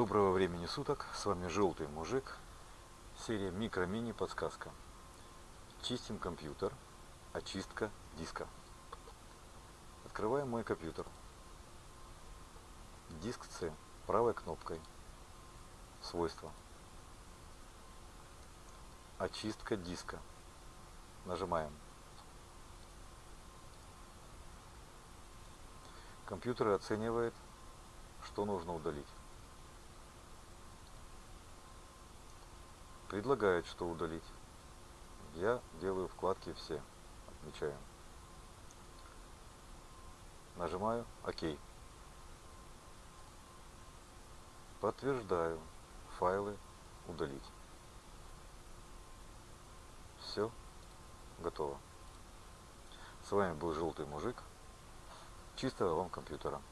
Доброго времени суток, с вами Желтый Мужик, серия Микро-Мини Подсказка. Чистим компьютер, очистка диска. Открываем мой компьютер. Диск C, правой кнопкой. Свойства. Очистка диска. Нажимаем. Компьютер оценивает, что нужно удалить. Предлагает, что удалить. Я делаю вкладки все. Отмечаем. Нажимаю ОК. Подтверждаю. Файлы удалить. Все. Готово. С вами был Желтый Мужик. Чистого вам компьютера.